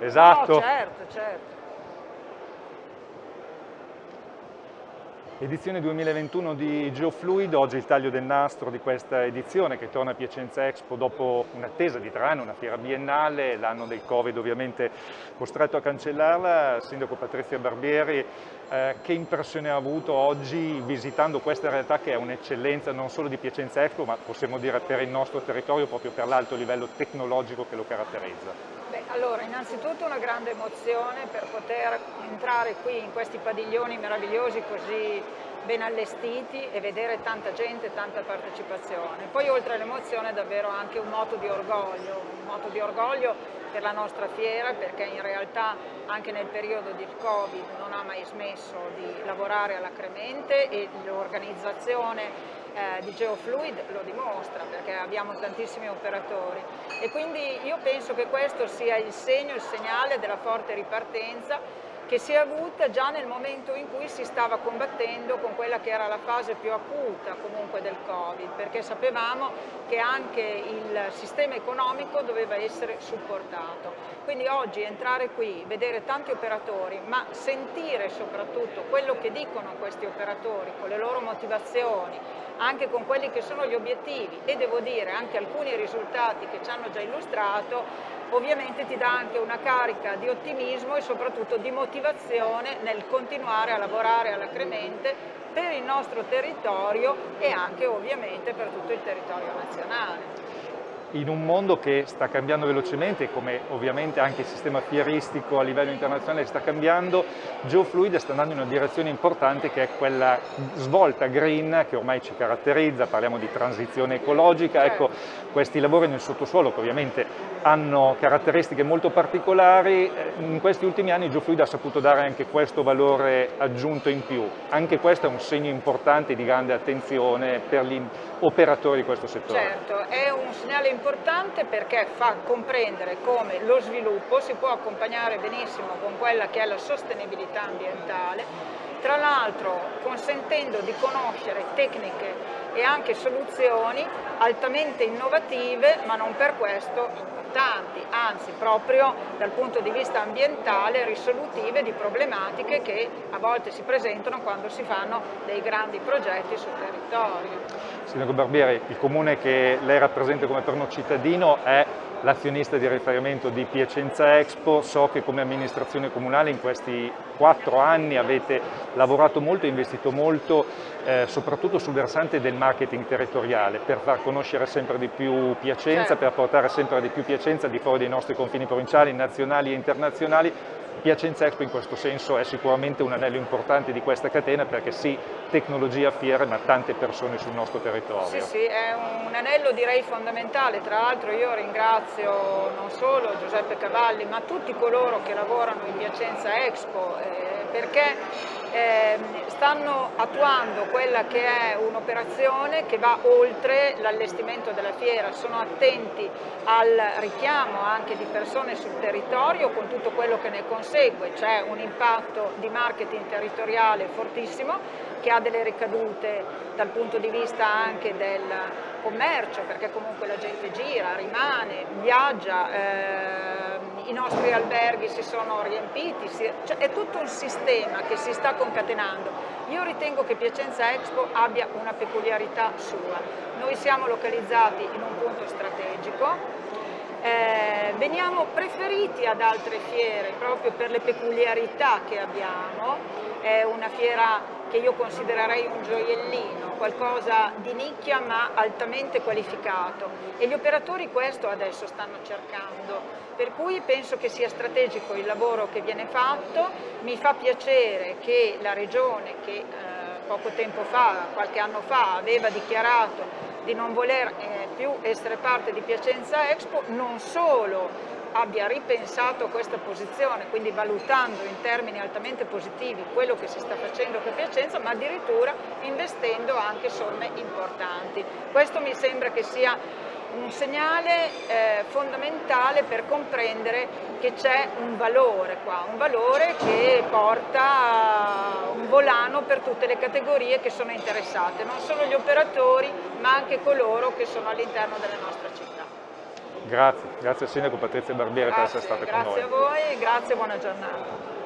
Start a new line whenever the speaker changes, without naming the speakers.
Esatto.
No, certo, certo.
Edizione 2021 di Geofluid, oggi il taglio del nastro di questa edizione che torna a Piacenza Expo dopo un'attesa di tre anni, una fiera biennale, l'anno del Covid ovviamente costretto a cancellarla. Sindaco Patrizia Barbieri, eh, che impressione ha avuto oggi visitando questa realtà che è un'eccellenza non solo di Piacenza Expo ma possiamo dire per il nostro territorio proprio per l'alto livello tecnologico che lo caratterizza?
Beh, allora, innanzitutto una grande emozione per poter entrare qui in questi padiglioni meravigliosi così ben allestiti e vedere tanta gente, tanta partecipazione. Poi oltre all'emozione davvero anche un moto di orgoglio, un moto di orgoglio per la nostra fiera perché in realtà anche nel periodo del Covid non ha mai smesso di lavorare alacremente e l'organizzazione eh, di Geofluid lo dimostra perché abbiamo tantissimi operatori e quindi io penso che questo sia il segno, il segnale della forte ripartenza che si è avuta già nel momento in cui si stava combattendo con quella che era la fase più acuta comunque del Covid, perché sapevamo che anche il sistema economico doveva essere supportato. Quindi oggi entrare qui, vedere tanti operatori, ma sentire soprattutto quello che dicono questi operatori con le loro motivazioni, anche con quelli che sono gli obiettivi e devo dire anche alcuni risultati che ci hanno già illustrato, ovviamente ti dà anche una carica di ottimismo e soprattutto di motivazione nel continuare a lavorare alacremente per il nostro territorio e anche ovviamente per tutto il territorio nazionale
in un mondo che sta cambiando velocemente, come ovviamente anche il sistema fieristico a livello internazionale sta cambiando, GeoFluid sta andando in una direzione importante che è quella svolta green che ormai ci caratterizza, parliamo di transizione ecologica, ecco questi lavori nel sottosuolo che ovviamente hanno caratteristiche molto particolari, eh, in questi ultimi anni GeoFluid ha saputo dare anche questo valore aggiunto in più, anche questo è un segno importante di grande attenzione per gli operatori di questo settore.
Certo, è un segnale importante importante perché fa comprendere come lo sviluppo si può accompagnare benissimo con quella che è la sostenibilità ambientale, tra l'altro consentendo di conoscere tecniche e anche soluzioni altamente innovative, ma non per questo importanti, anzi proprio dal punto di vista ambientale risolutive di problematiche che a volte si presentano quando si fanno dei grandi progetti sul territorio.
Sindaco Barbieri, il comune che lei rappresenta come perno cittadino è l'azionista di riferimento di Piacenza Expo, so che come amministrazione comunale in questi quattro anni avete lavorato molto e investito molto eh, soprattutto sul versante del marketing territoriale per far conoscere sempre di più Piacenza, certo. per portare sempre di più Piacenza di fuori dei nostri confini provinciali, nazionali e internazionali Piacenza Expo in questo senso è sicuramente un anello importante di questa catena perché sì, tecnologia, fiere, ma tante persone sul nostro territorio.
Sì, sì, è un anello direi fondamentale, tra l'altro io ringrazio non solo Giuseppe Cavalli ma tutti coloro che lavorano in Piacenza Expo eh, perché eh, stanno attuando quella che è un'operazione che va oltre l'allestimento della fiera, sono attenti al richiamo anche di persone sul territorio con tutto quello che ne consegue, c'è un impatto di marketing territoriale fortissimo che ha delle ricadute dal punto di vista anche del commercio, perché comunque la gente gira, rimane, viaggia, eh, i nostri alberghi si sono riempiti, si, cioè è tutto un sistema che si sta concatenando. Io ritengo che Piacenza Expo abbia una peculiarità sua. Noi siamo localizzati in un punto strategico, eh, veniamo preferiti ad altre fiere proprio per le peculiarità che abbiamo, è una fiera che io considererei un gioiellino, qualcosa di nicchia ma altamente qualificato. E gli operatori questo adesso stanno cercando, per cui penso che sia strategico il lavoro che viene fatto, mi fa piacere che la Regione che eh, poco tempo fa, qualche anno fa, aveva dichiarato di non voler eh, più essere parte di Piacenza Expo, non solo abbia ripensato questa posizione, quindi valutando in termini altamente positivi quello che si sta facendo per Piacenza, ma addirittura investendo anche somme importanti. Questo mi sembra che sia un segnale eh, fondamentale per comprendere che c'è un valore qua, un valore che porta un volano per tutte le categorie che sono interessate, non solo gli operatori ma anche coloro che sono all'interno della nostra città.
Grazie, grazie al Sindaco Patrizia Barbiere
grazie,
per essere stata
con
noi.
Grazie a voi, grazie e buona giornata.